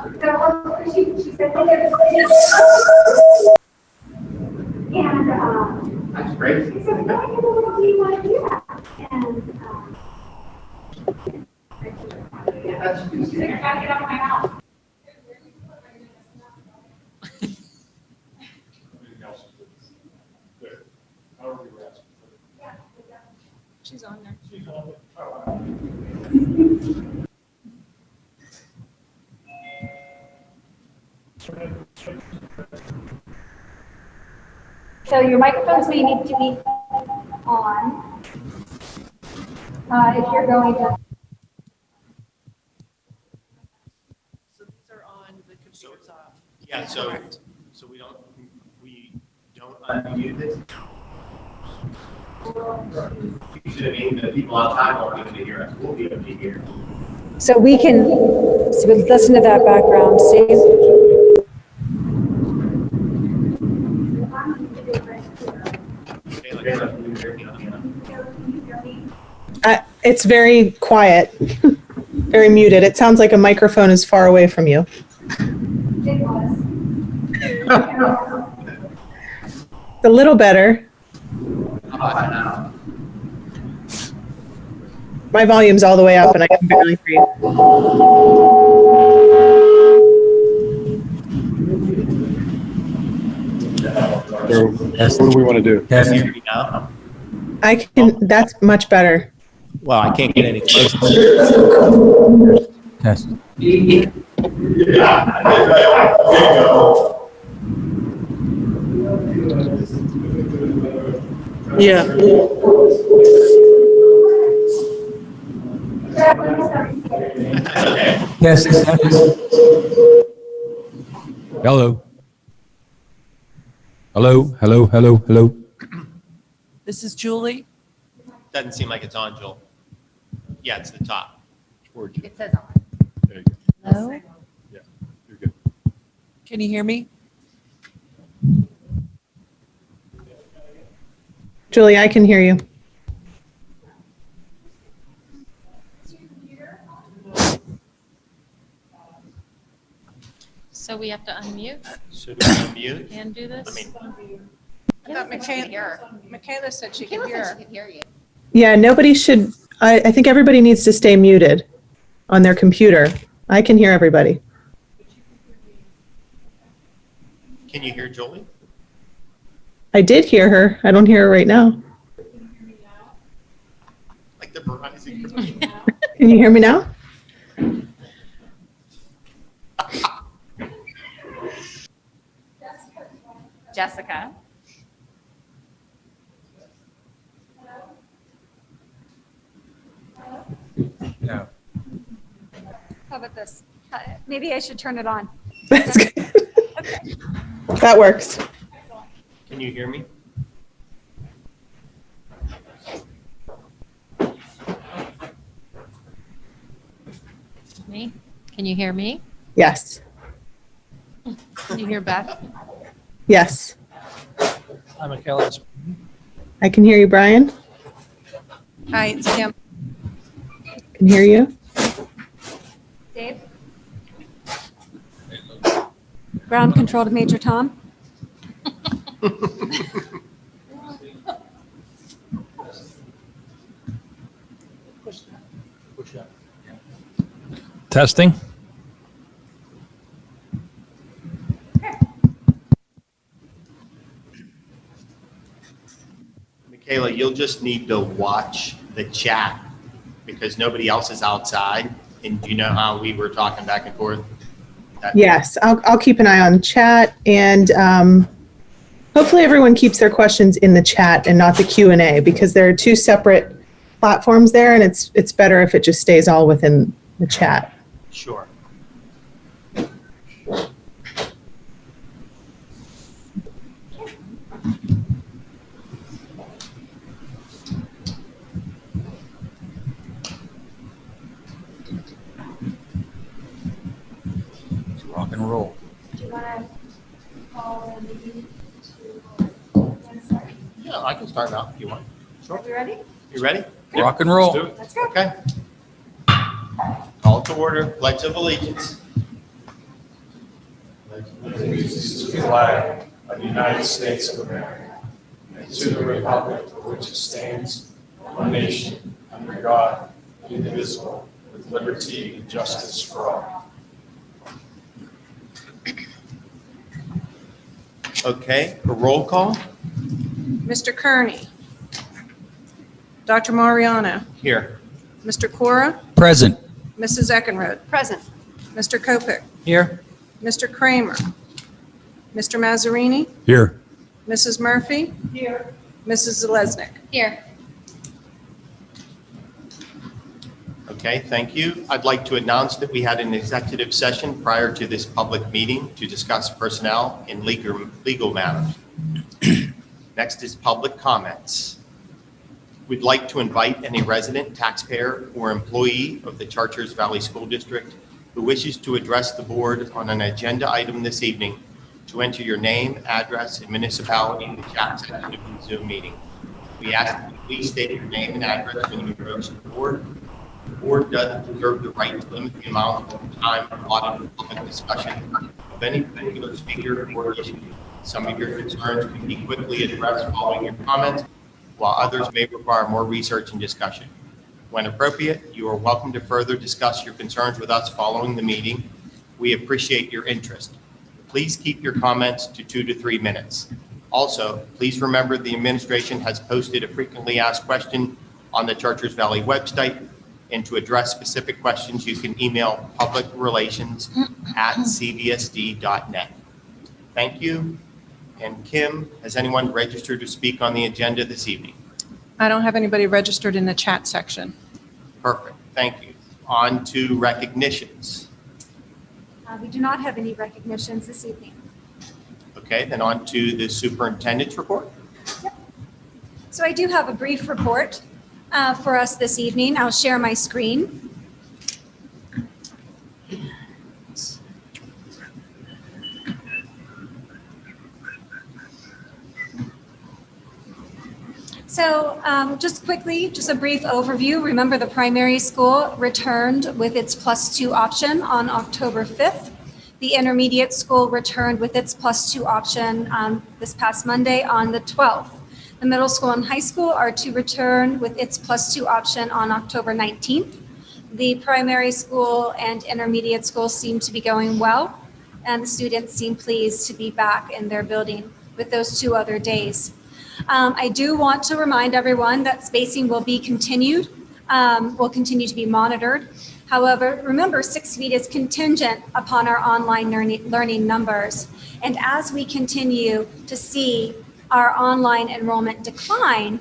So she, she said, "Hey, there's And, um, That's great. I said, why do you want to do that? And, like, So your microphones may need to be on. Uh, if you're going to, So these are on, the computer's off. Yeah, so, so we don't, we don't unmute this? You should have been, the people outside won't be able to hear us, we'll be able to hear. So we can, so we listen to that background, Steve. Kayla, Kayla, can you hear me on the- Uh, It's very quiet, very muted. It sounds like a microphone is far away from you. it was. A little better. How about now? My volume's all the way up and I can barely hear you. So what do we want to do? Can you hear me now? I can, that's much better. Well, I can't get any closer. Test. Yeah. Yes. Hello. Hello, hello, hello, hello. This is Julie. Doesn't seem like it's on, Joel. Yeah, it's the top. Towards you. It says on. There you go. Hello? Yeah, you're good. Can you hear me? Julie, I can hear you. So we have to unmute Should we unmute? and do this? I mean, I thought Michaela, Michaela said she Michaela said she could hear you. Yeah, nobody should, I, I think everybody needs to stay muted on their computer. I can hear everybody. Can you hear Jolie? I did hear her. I don't hear her right now. Like the Verizon. Can you hear me now? Jessica. No. How about this? Uh, Maybe I should turn it on. That's good. That works. Can you hear me? Me? Can you hear me? Yes, Can you hear Beth? yes. Hi, Michaela. I can hear you, Brian. Hi, it's Kim. Can hear you. Ground control to Major Tom? Testing. Michaela, you'll just need to watch the chat because nobody else is outside. And do you know how we were talking back and forth? Yes, I'll, I'll keep an eye on chat and um, hopefully everyone keeps their questions in the chat and not the Q and A because there are two separate platforms there and it's, it's better if it just stays all within the chat. Sure. And roll. Do you want to call the meeting to? Yeah, I can start now if you want. Are we ready? You ready? Rock and roll. Let's go. Okay. Call to order, pledge of allegiance. allegiance to the flag of the United States of America and to the republic for which it stands, one nation, under God, indivisible, with liberty and justice for all. Okay, a roll call Mr. Kearney. Dr. Mariano. here. Mr. Cora. Present. Mrs. Eckenrode. Present. Mr. Kopic. Here. Mr. Kramer. Mr. Mazzarini. Here. Mrs. Murphy. Here. Mrs. Zeleznik. Here. Okay, thank you. I'd like to announce that we had an executive session prior to this public meeting to discuss personnel and legal, legal matters. Next is public comments. We'd like to invite any resident, taxpayer, or employee of the Chartiers Valley School District who wishes to address the board on an agenda item this evening to enter your name, address, and municipality in the chat section of the Zoom meeting. We ask that you please state your name and address when you approach the board. Board does reserve the right to limit the amount of time allotted for public discussion of any particular speaker or issue. Some of your concerns can be quickly addressed following your comments, while others may require more research and discussion. When appropriate, you are welcome to further discuss your concerns with us following the meeting. We appreciate your interest. Please keep your comments to two to three minutes. Also, please remember the administration has posted a frequently asked question on the Chartiers Valley website. And to address specific questions, you can email publicrelations@cvsd.net. Thank you. And Kim, has anyone registered to speak on the agenda this evening? I don't have anybody registered in the chat section. Perfect, thank you. On to recognitions. Uh, We do not have any recognitions this evening. Okay, then on to the superintendent's report. So I do have a brief report uh, for us this evening. I'll share my screen. So um, just quickly, just a brief overview. Remember, the primary school returned with its plus two option on October 5th. The intermediate school returned with its plus two option um, this past Monday on the 12th. The middle school and high school are to return with its plus two option on October 19th. The primary school and intermediate school seem to be going well, and the students seem pleased to be back in their building with those two other days. Um, I do want to remind everyone that spacing will be continued, um, will continue to be monitored. However, remember, six feet is contingent upon our online learning, learning numbers. And as we continue to see our online enrollment decline,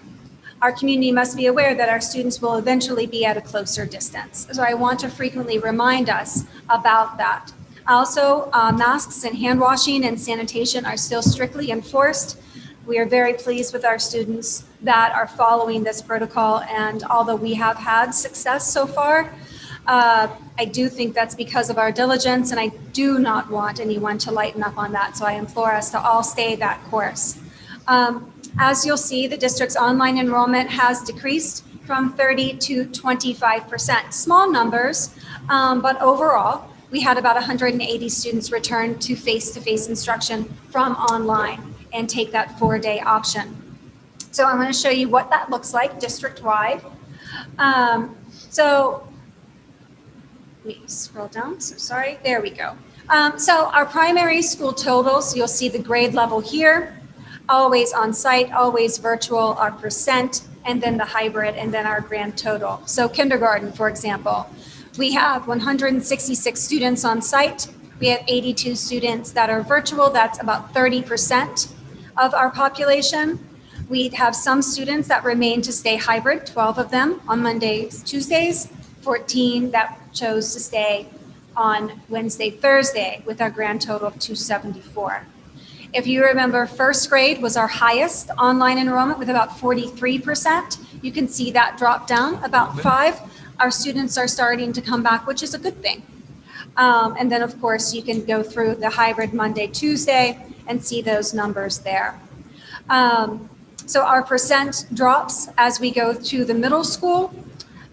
our community must be aware that our students will eventually be at a closer distance. So I want to frequently remind us about that. Also, uh, masks and hand washing and sanitation are still strictly enforced. We are very pleased with our students that are following this protocol. And although we have had success so far, uh, I do think that's because of our diligence and I do not want anyone to lighten up on that. So I implore us to all stay that course. Um, as you'll see, the district's online enrollment has decreased from 30 to 25%. Small numbers, um, but overall, we had about 180 students return to face-to-face instruction from online and take that four-day option. So I'm going to show you what that looks like district-wide. Um, so let me scroll down, so sorry, there we go. Um, so our primary school totals, you'll see the grade level here, always on site, always virtual, our percent, and then the hybrid, and then our grand total. So kindergarten, for example, we have 166 students on site. We have 82 students that are virtual. That's about 30% of our population. We have some students that remain to stay hybrid, 12 of them on Mondays, Tuesdays, 14 that chose to stay on Wednesday, Thursday, with our grand total of 274. If you remember, first grade was our highest online enrollment with about 43%. You can see that drop down about five. Our students are starting to come back, which is a good thing. Um, and then, of course, you can go through the hybrid Monday, Tuesday, and see those numbers there. Um, so our percent drops as we go to the middle school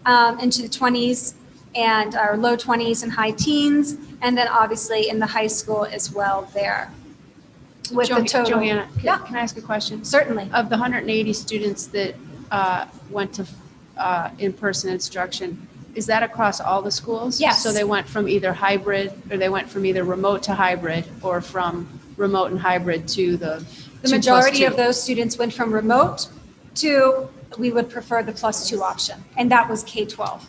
um, into the 20s and our low 20s and high teens. And then obviously in the high school as well there. With the total. Joanna, Yeah. can can I ask a question? Certainly. Of the 180 students that uh, went to uh, in-person instruction, is that across all the schools? Yes. So they went from either hybrid, or they went from either remote to hybrid, or from remote and hybrid to the The majority of those students went from remote to, we would prefer the plus two option, and that was K-12.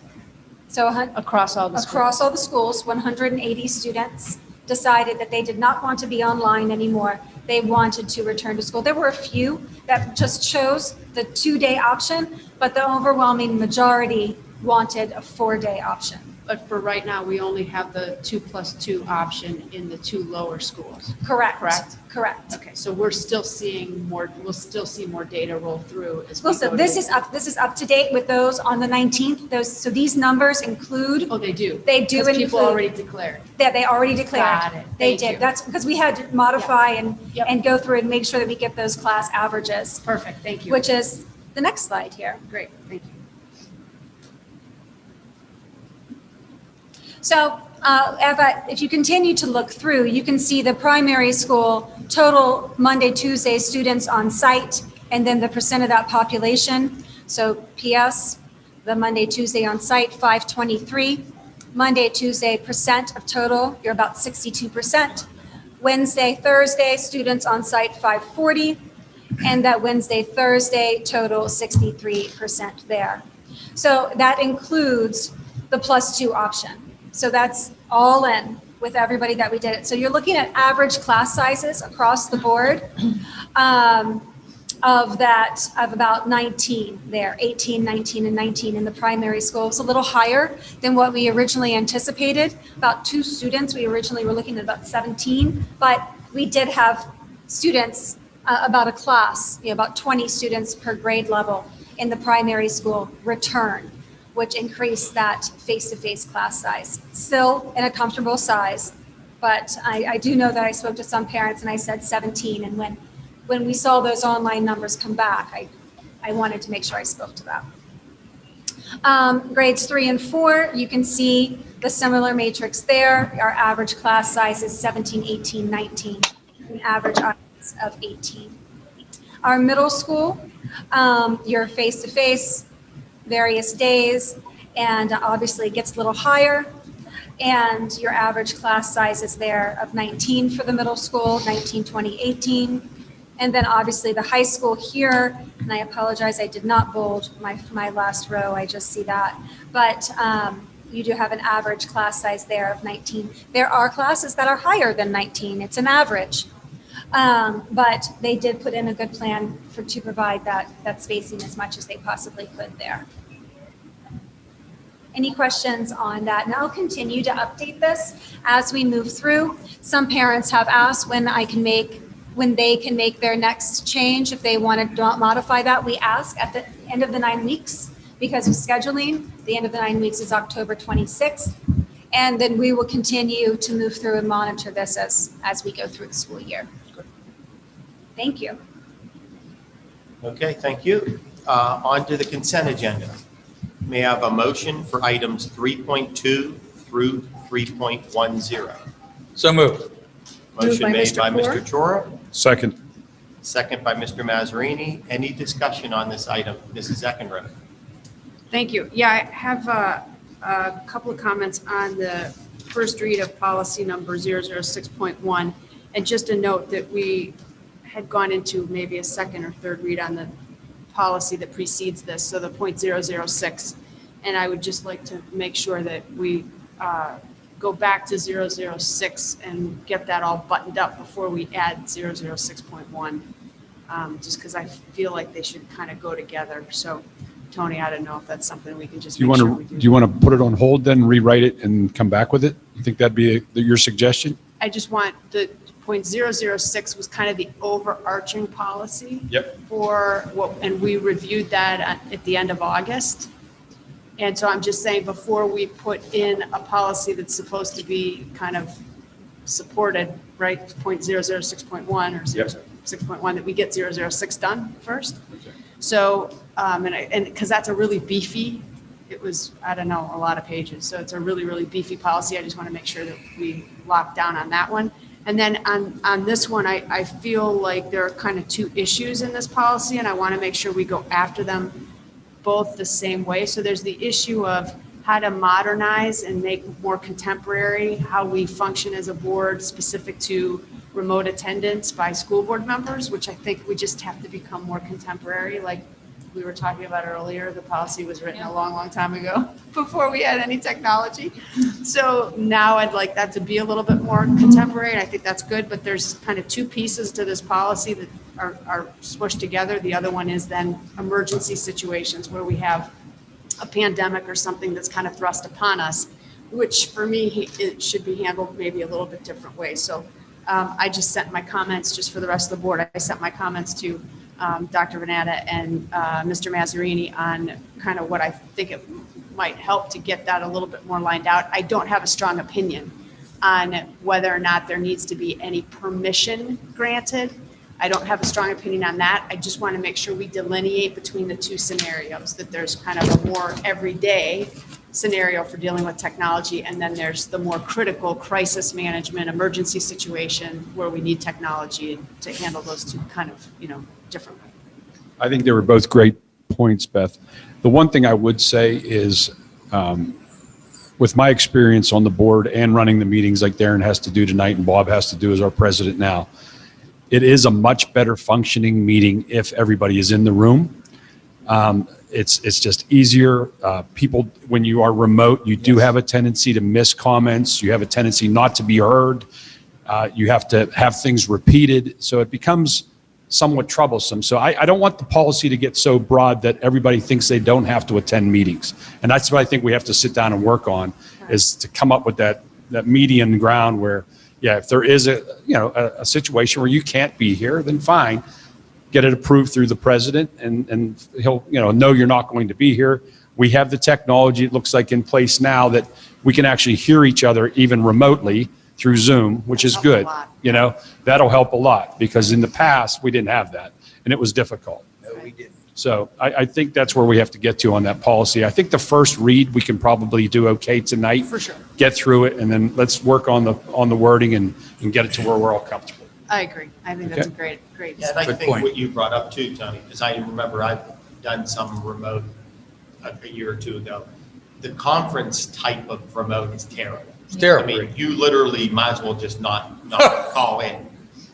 So Across all the schools? across all the schools, 180 students decided that they did not want to be online anymore. They wanted to return to school. There were a few that just chose the two-day option, but the overwhelming majority wanted a four-day option. But for right now, we only have the two plus two option in the two lower schools. Correct. Correct? Correct. Okay, so we're still seeing more, we'll still see more data roll through as we Well, go so to- this is up, this is up to date with those on the 19th. Those, so these numbers include, Oh, they do? they do Because people include- already declared. that they already declared. Got it. They Thank you. did. That's because we had to modify and, Yep. and go through and make sure that we get those class averages, Perfect, thank you. which is the next slide here. Great, thank you. So uh, if I- if you continue to look through, you can see the primary school total Monday, Tuesday students on site, and then the percent of that population. So PS, the Monday, Tuesday on site, 523. Monday, Tuesday percent of total, you're about 62%. Wednesday, Thursday, students on site, 540. And that Wednesday, Thursday, total 63% there. So that includes the plus two option. So that's all in with everybody that we did it. So you're looking at average class sizes across the board um, of that, of about 19 there, 18, 19, and 19 in the primary school. It's a little higher than what we originally anticipated. About two students, we originally were looking at about 17, but we did have students, uh, about a class, you know, about 20 students per grade level in the primary school return which increased that face-to-face class size. Still in a comfortable size, but I, I do know that I spoke to some parents and I said 17, and when, when we saw those online numbers come back, I, I wanted to make sure I spoke to that. Um, grades three and four, you can see the similar matrix there. Our average class size is 17, 18, 19, an average audience of 18. Our middle school, um, your face-to-face, various days, and obviously it gets a little higher. And your average class size is there of 19 for the middle school, 19, 20, 18. And then obviously the high school here, and I apologize, I did not bold my, my last row, I just see that. But um, you do have an average class size there of 19. There are classes that are higher than 19, it's an average. Um, But they did put in a good plan for, to provide that, that spacing as much as they possibly could there. Any questions on that? And I'll continue to update this as we move through. Some parents have asked when I can make, when they can make their next change, if they want to modify that. We ask at the end of the nine weeks because of scheduling. The end of the nine weeks is October 26th. And then we will continue to move through and monitor this as, as we go through the school year. Thank you. Okay, thank you. Uh, On to the consent agenda. May I have a motion for items 3.2 through 3.10? So moved. Motion by made Mr. by Mr. Chora, Second. second by Mr. Mazzarini. Any discussion on this item? Mrs. Eckenrode? Thank you. Yeah, I have uh, a couple of comments on the first read of policy number 006.1. And just a note that we had gone into maybe a second or third read on the policy that precedes this, so the .006. And I would just like to make sure that we uh, go back to 006 and get that all buttoned up before we add 006.1. um, Just because I feel like they should kind of go together. So Tony, I don't know if that's something we can just Do you want sure we to, do you want to put it on hold then, rewrite it and come back with it? You think that'd be a- your suggestion? I just want, the point zero zero six was kind of the overarching policy. Yep. For what, and we reviewed that at, at the end of August. And so I'm just saying, before we put in a policy that's supposed to be kind of supported, right, point zero zero six point one or zero Yep. six point one, that we get zero zero six done first. So, um, and I, and, because that's a really beefy it was, I don't know, a lot of pages. So it's a really, really beefy policy. I just want to make sure that we lock down on that one. And then on, on this one, I, I feel like there are kind of two issues in this policy, and I want to make sure we go after them both the same way. So there's the issue of how to modernize and make more contemporary how we function as a board specific to remote attendance by school board members, which I think we just have to become more contemporary. Like we were talking about earlier, the policy was written a long, long time ago before we had any technology. So now I'd like that to be a little bit more contemporary, and I think that's good, but there's kind of two pieces to this policy that are, are smushed together. The other one is then emergency situations where we have a pandemic or something that's kind of thrust upon us, which for me, it should be handled maybe a little bit different way. So um, I just sent my comments, just for the rest of the board, I sent my comments to um, Dr. Renata and uh, Mr. Mazzarini on kind of what I think it might help to get that a little bit more lined out. I don't have a strong opinion on whether or not there needs to be any permission granted. I don't have a strong opinion on that. I just want to make sure we delineate between the two scenarios, that there's kind of a more everyday scenario for dealing with technology, and then there's the more critical crisis management, emergency situation where we need technology to handle those two kind of, you know, differently. I think they were both great points, Beth. The one thing I would say is, um, with my experience on the board and running the meetings like Darren has to do tonight and Bob has to do as our president now, it is a much better functioning meeting if everybody is in the room. Um, It's, it's just easier. Uh, People, when you are remote, you do have a tendency to miss comments. You have a tendency not to be heard. Uh, You have to have things repeated. So it becomes somewhat troublesome. So I, I don't want the policy to get so broad that everybody thinks they don't have to attend meetings. And that's what I think we have to sit down and work on, is to come up with that, that median ground where, yeah, if there is a, you know, a, a situation where you can't be here, then fine. Get it approved through the president and, and he'll, you know, know you're not going to be here. We have the technology, it looks like in place now that we can actually hear each other even remotely through Zoom, which is Helps a good. You know, that'll help a lot because in the past, we didn't have that and it was difficult. No, we didn't. So I, I think that's where we have to get to on that policy. I think the first read, we can probably do okay tonight. For sure. Get through it and then let's work on the, on the wording and, and get it to where we're all comfortable. I agree. I think that's a Okay. great, great. Yeah, and I Good think point. what you brought up too, Tony, because I remember I've done some remote a, a year or two ago. The conference type of remote is terrible. It's terrible. I mean, you literally might as well just not, not call in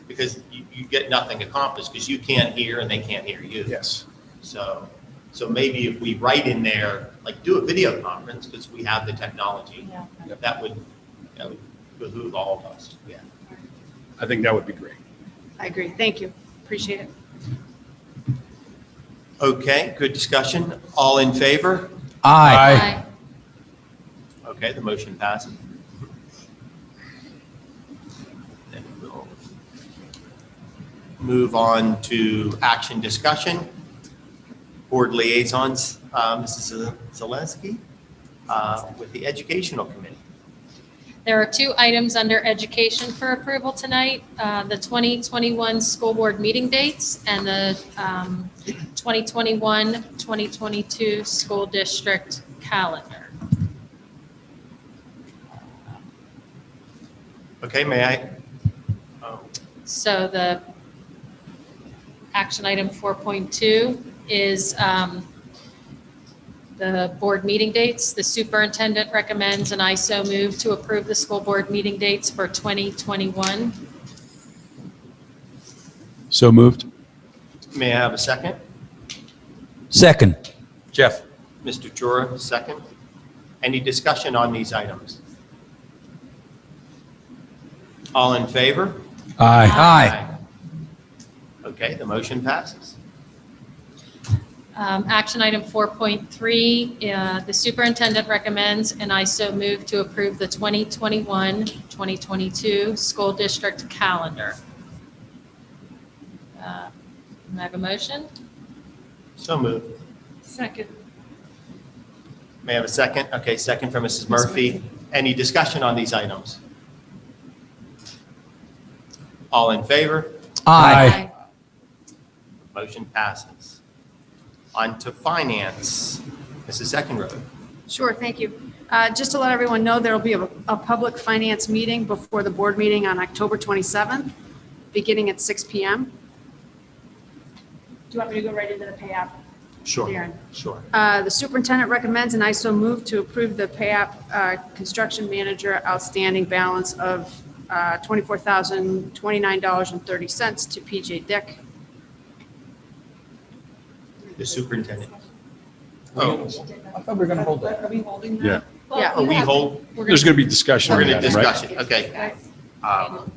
because you, you get nothing accomplished because you can't hear and they can't hear you. Yes. So, so maybe if we write in there, like do a video conference because we have the technology, Yeah. that would, that would behoove all of us. Yeah. I think that would be great. I agree. Thank you. Appreciate it. Okay, good discussion. All in favor? Aye. Okay, the motion passes. Then we'll move on to action discussion. Board liaisons, uh, Mrs. Zaleski uh, with the Educational Committee. There are two items under education for approval tonight, uh, the 2021 school board meeting dates and the um, 2021, 2022 school district calendar. Okay, may I? So the action item 4.2 is um, the board meeting dates. The superintendent recommends, an ISO move to approve the school board meeting dates for 2021. So moved? May I have a second? Second. Jeff. Mr. Chura, second. Any discussion on these items? All in favor? Aye. Aye. Okay, the motion passes. Um, Action item 4.3, uh, the superintendent recommends, and I so move to approve the 2021, 2022 school district calendar. Uh, May I have a motion? So moved. Second. May I have a second? Okay, second from Mrs. Murphy. Any discussion on these items? All in favor? Aye. Motion passes. On to finance. Mrs. Eckenrode. Sure, thank you. Uh, Just to let everyone know, there'll be a, a public finance meeting before the board meeting on October 27th, beginning at 6 PM. Do you want me to go right into the pay app? Sure, Darren? sure. Uh, The superintendent recommends, and I so move to approve the pay app uh, construction manager outstanding balance of uh, $24,029.30 to PJ Dick. The superintendent. Oh, I thought we were going to hold that. Are we holding that? Yeah. Yeah. are we hold, There's going to be discussion we're on going to that, right? discuss it, okay. Um,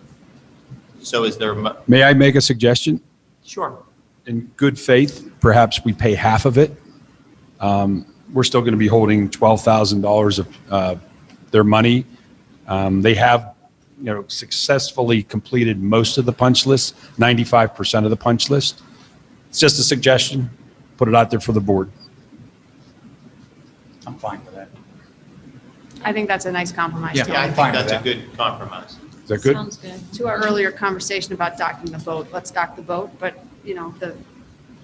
So is there, a mo- May I make a suggestion? sure. in good faith, perhaps we pay half of it. Um, We're still going to be holding $12,000 of uh, their money. Um, They have, you know, successfully completed most of the punch list, 95% of the punch list. It's just a suggestion. Put it out there for the board. I'm fine with that. I think that's a nice compromise. Yeah. too. Yeah, I I'm think fine with that's a that. good compromise. Is that good? Sounds good. To our earlier conversation about docking the boat, let's dock the boat, but, you know, the,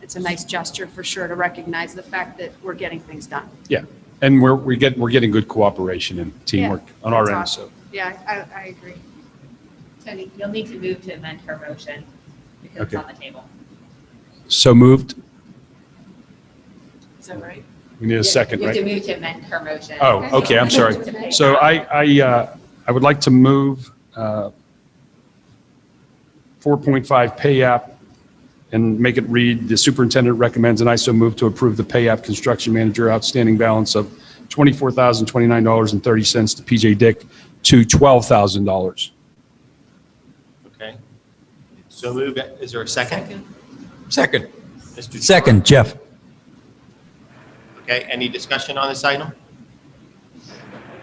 it's a nice gesture for sure to recognize the fact that we're getting things done. Yeah. And we're, we get, we're getting good cooperation and teamwork on our that's end, awesome. So. Yeah, I, I agree. Tony, you'll need to move to amend her motion because it's Okay. on the table. So moved. Is that right? We need a second, You have to right? move to amend her motion. Oh, okay, I'm sorry. To pay So. I, I, uh, I would like to move uh, 4.5 pay app and make it read, the superintendent recommends, and I so move to approve the pay app construction manager outstanding balance of $24,029.30 to PJ Dick to $12,000. Okay. So move, is there a second? Second. Mr. Choi? Second, Jeff. Okay, any discussion on this item?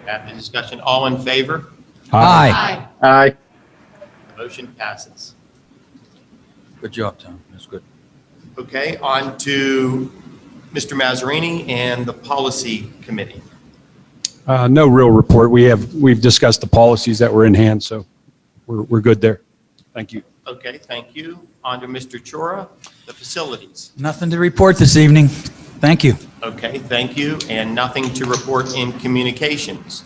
At the discussion, all in favor? Aye. Aye. Motion passes. Good job, Tom. That's good. Okay, on to Mr. Mazzarini and the Policy Committee. Uh, No real report. We have, we've discussed the policies that were in hand, so we're, we're good there. Thank you. Okay, thank you. On to Mr. Chora, the Facilities. Nothing to report this evening. Thank you. Okay, thank you, and nothing to report in Communications.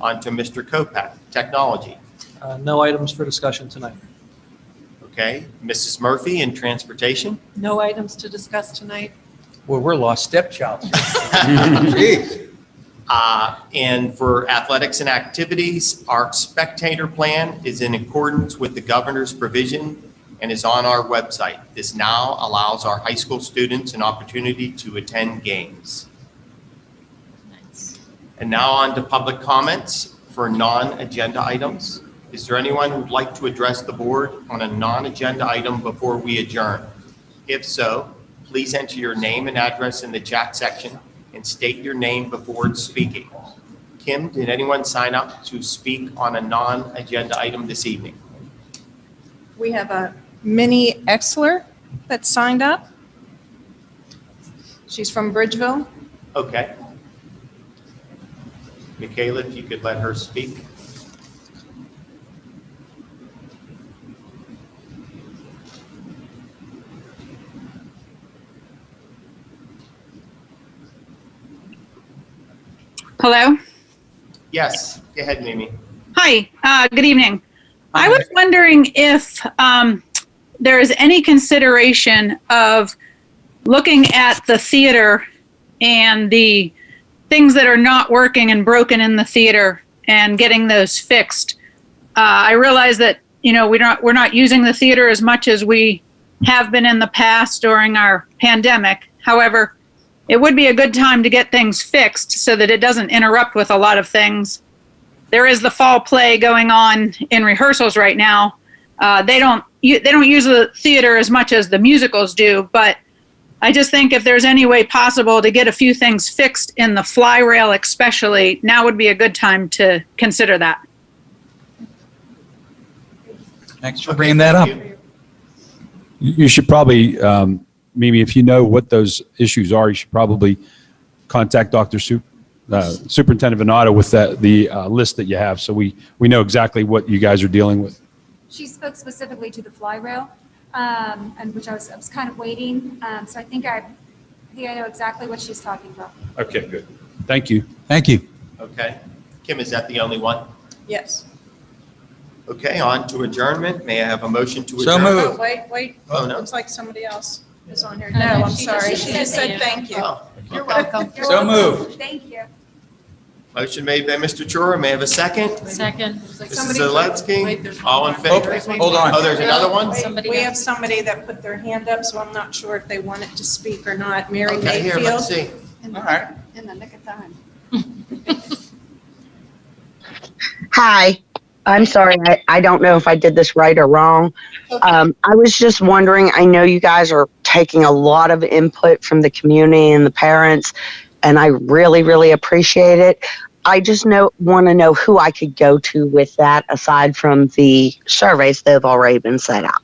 On to Mr. Kopak, Technology. Uh, No items for discussion tonight. Okay, Mrs. Murphy in Transportation. No items to discuss tonight. Well, we're lost stepchilds. Jeez. Uh, And for athletics and activities, our spectator plan is in accordance with the governor's provision and is on our website. This now allows our high school students an opportunity to attend games. Nice. And now on to public comments for non-agenda items. Is there anyone who'd like to address the board on a non-agenda item before we adjourn? If so, please enter your name and address in the chat section and state your name before speaking. Kim, did anyone sign up to speak on a non-agenda item this evening? We have a Minnie Exler that signed up. She's from Bridgeville. Okay. Michaela, if you could let her speak. Hello. Yes, go ahead, Mimi. Hi. Uh, good evening. I was wondering if um, there is any consideration of looking at the theater and the things that are not working and broken in the theater and getting those fixed. Uh, I realize that you know we're not we're not using the theater as much as we have been in the past during our pandemic. However, it would be a good time to get things fixed so that it doesn't interrupt with a lot of things. There is the fall play going on in rehearsals right now. Uh, they don't they don't use the theater as much as the musicals do, but I just think if there's any way possible to get a few things fixed in the fly rail, especially now would be a good time to consider that. Thanks for Okay, bringing that up. you. You you should probably, um, Mimi, if you know what those issues are, you should probably contact Dr. Su- uh, Superintendent Venata with that, the uh, list that you have, so we, we know exactly what you guys are dealing with. She spoke specifically to the fly rail, um, and which I was, I was kind of waiting. Um, so I think I, I think I know exactly what she's talking about. Okay, good. Thank you. Thank you. Okay. Kim, is that the only one? Yes. Okay, on to adjournment. May I have a motion to So adjourn? moved. Oh, wait, wait. Oh, no. Looks like somebody else is on here. Oh, No, no, I'm she just- sorry. she She just said said thank thank you. Oh, You're welcome. So moved. Thank you. Motion made by Mr. Chura. May I have a second? Second. Mrs. Somebody- Zelensky, Wait, there's one all in more. favor? Hold on. Oh, there's another one? Somebody We else. have somebody that put their hand up, so I'm not sure if they wanted to speak or not. Mary Okay, here, let's see. All right. In the nick of time. Hi, I'm sorry. I, I don't know if I did this right or wrong. Um, I was just wondering, I know you guys are taking a lot of input from the community and the parents, and I really, really appreciate it. I just know, want to know who I could go to with that aside from the surveys that have already been set out.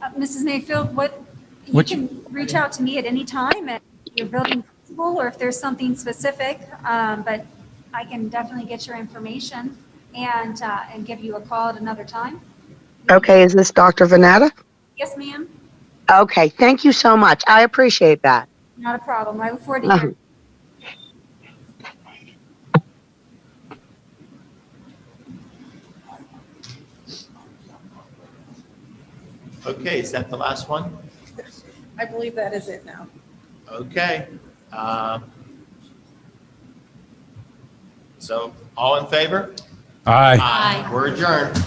Uh, Mrs. Mayfield, what, you Which- can reach out to me at any time at your building principal, or if there's something specific, um, but I can definitely get your information and, uh, and give you a call at another time. Okay, is this Dr. Vanetta? Yes, ma'am, Okay, thank you so much. I appreciate that. not a problem. I look forward to Uh-huh. hearing. Okay, is that the last one? I believe that is it now. Okay. um, So, all in favor? Aye. Aye. We're adjourned.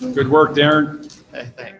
Good work, Darren. Hey, Thanks.